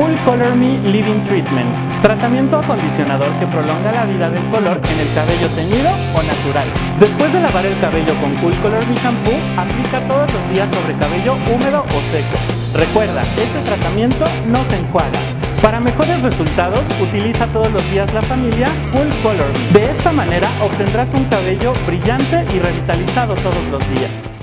Cool Color Me Living Treatment. Tratamiento acondicionador que prolonga la vida del color en el cabello teñido o natural. Después de lavar el cabello con Cool Color Me Shampoo, aplica todos los días sobre cabello húmedo o seco. Recuerda, este tratamiento no se enjuaga. Para mejores resultados, utiliza todos los días la familia Cool Color Me. De esta manera obtendrás un cabello brillante y revitalizado todos los días.